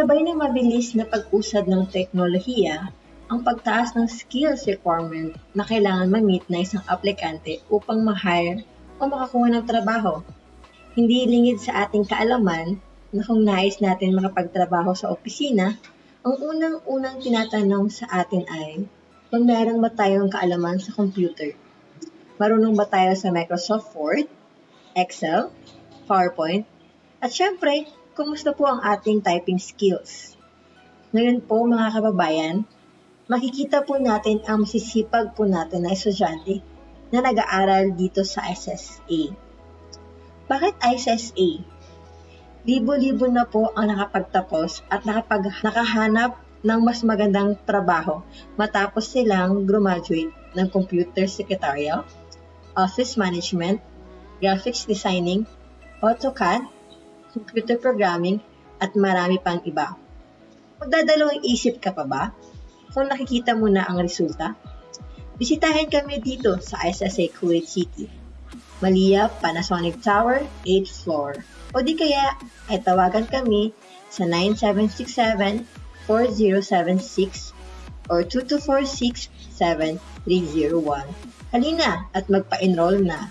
Sabay ng mabilis na pag-usad ng teknolohiya, ang pagtaas ng skills requirement na kailangan ma-meet na isang aplikante upang ma-hire o makakuha ng trabaho. Hindi lingid sa ating kaalaman na kung nais natin makapagtrabaho sa opisina, ang unang-unang tinatanong sa atin ay kung meron ba tayong kaalaman sa computer. Marunong ba tayo sa Microsoft Word, Excel, PowerPoint, at syempre, kumusta po ang ating typing skills? Ngayon po mga kababayan, makikita po natin ang masisipag po natin na estudyante na nag-aaral dito sa SSA. Bakit SSA? Libo-libo na po ang nakapagtapos at nakapag nakahanap ng mas magandang trabaho matapos silang graduate ng Computer Secretarial, Office Management, Graphics Designing, AutoCAD, Computer Programming, at marami pang iba. Magdadalawang isip ka pa ba? Kung nakikita mo na ang resulta? Bisitahin kami dito sa SSA Kuwait City. Malia Panasonic Tower, 8th floor. O di kaya ay tawagan kami sa 9767 4076 or 2246-7301. Halina at magpa-enroll na